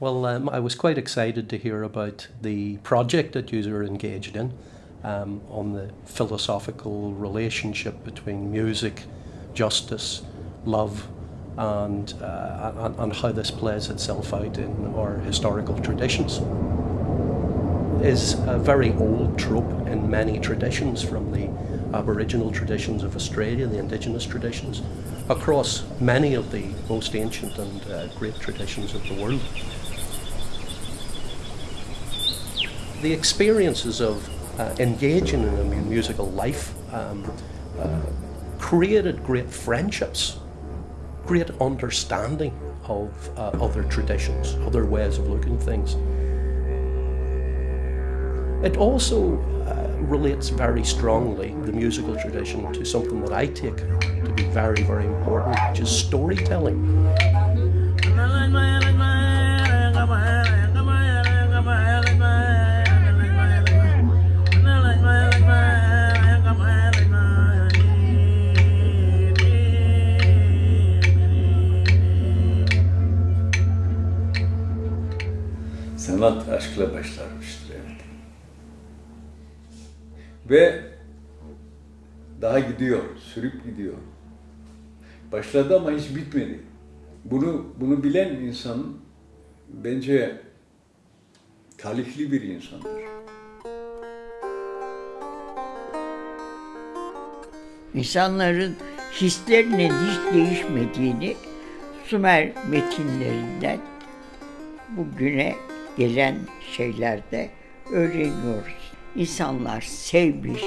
Well, um, I was quite excited to hear about the project that you are engaged in um, on the philosophical relationship between music, justice, love, and, uh, and, and how this plays itself out in our historical traditions. Is a very old trope in many traditions, from the Aboriginal traditions of Australia, the indigenous traditions, across many of the most ancient and uh, great traditions of the world. The experiences of uh, engaging in a musical life um, uh, created great friendships, great understanding of uh, other traditions, other ways of looking at things. It also uh, relates very strongly, the musical tradition, to something that I take to be very, very important, which is storytelling. Sanat aşkla başlarmıştır evet. Ve daha gidiyor, sürüp gidiyor. Başladı ama hiç bitmedi. Bunu bunu bilen insan bence talihli bir insandır. İnsanların hislerinin hiç değişmediğini Sümer metinlerinden bugüne gelen şeylerde öğreniyoruz. İnsanlar sevmiş,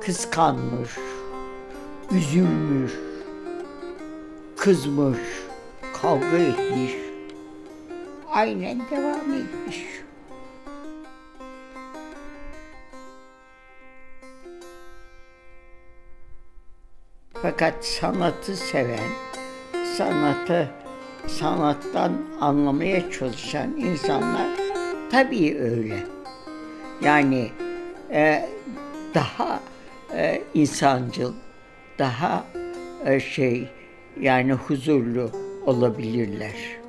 kıskanmış, üzülmüş, kızmış, kavga etmiş, aynen devam etmiş. Fakat sanatı seven, sanatı sanattan anlamaya çalışan insanlar tabii öyle. Yani e, daha e, insancıl, daha e, şey yani huzurlu olabilirler.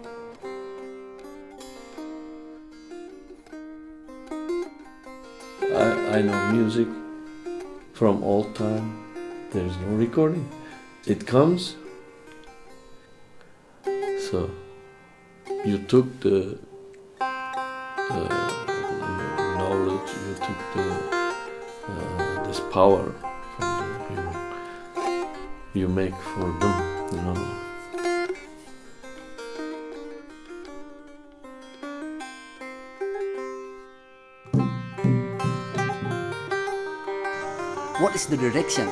I, I know music from all time. There is no recording. It comes So you took the uh, knowledge, you took the uh, this power from them. You, you make for them, you know. What is the direction?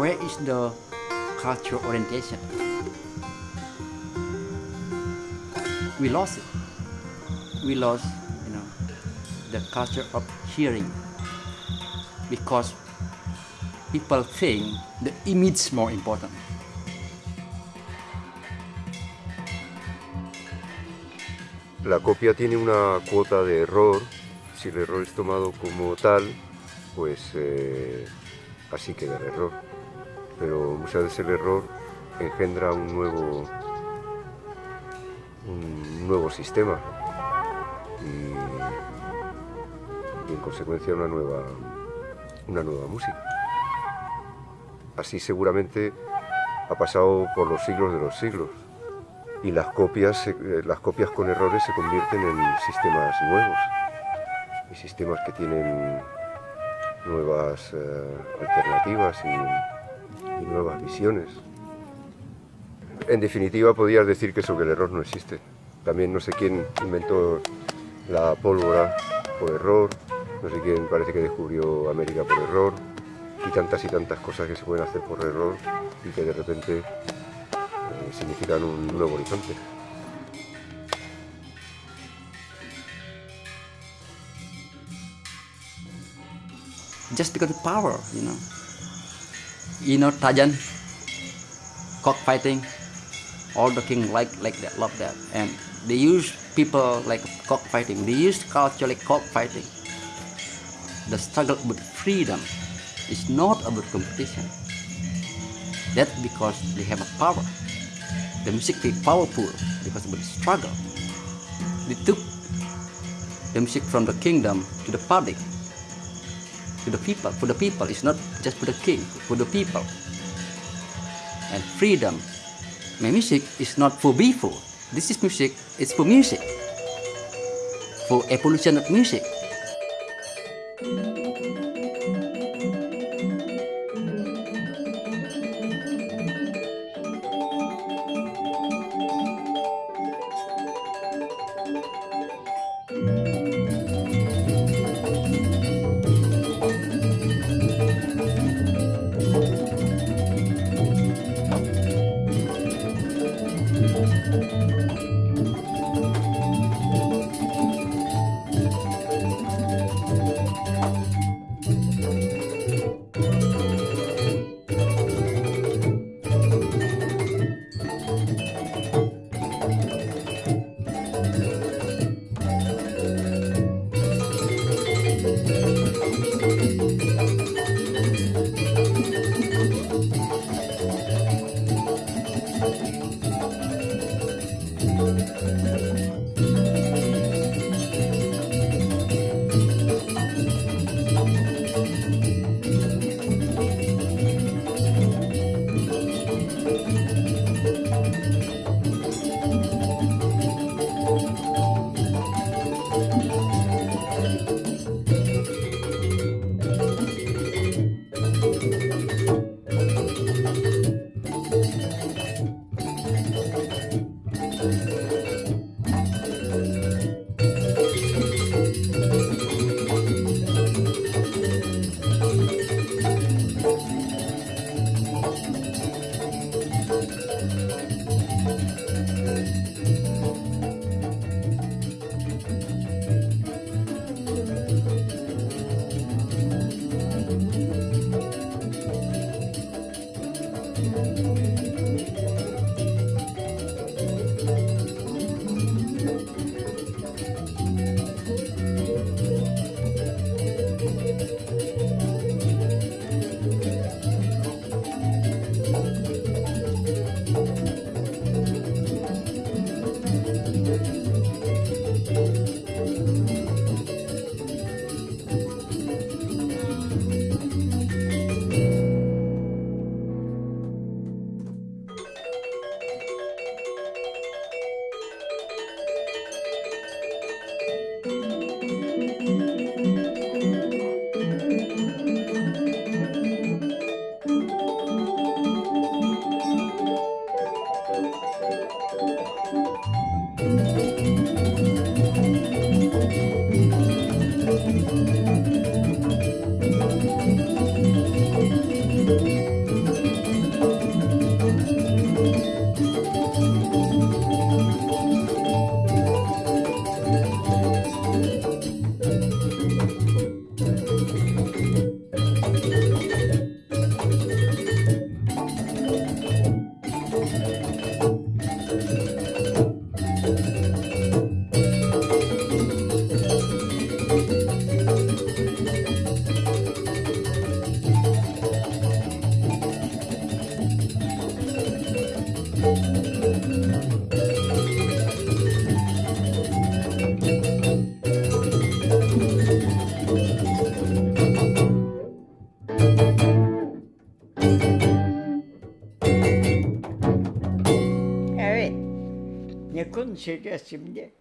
Where is the cultural orientation? We lost it. We lost, you know, the culture of hearing because people think the image is more important. La copia tiene una cuota de error, si el error es tomado como tal, pues eh, así queda el error. Pero muchas veces el error engendra un nuevo un nuevo sistema y, en consecuencia una nueva, una nueva música. Así seguramente ha pasado por los siglos de los siglos y las copias, eh, las copias con errores se convierten en sistemas nuevos y sistemas que tienen nuevas eh, alternativas y nuevas visiones. En definitiva, podrías decir que error no existe. También no sé quién inventó la pólvora por error, no sé quién parece que descubrió América por error, y tantas y tantas cosas que se pueden hacer por error y que de repente eh, significan un nuevo horizonte. Just because of power, you know. You know Tajan, cockfighting, all the king like like that love that and they use people like cockfighting they use culture like cockfighting the struggle with freedom is not about competition that's because they have a power the music is powerful because of the struggle. They took the music from the kingdom to the public, to the people, for the people. It's not just for the king, for the people. And freedom. My music is not for people. This is music, it's for music. For evolution of music. şeker şimdi.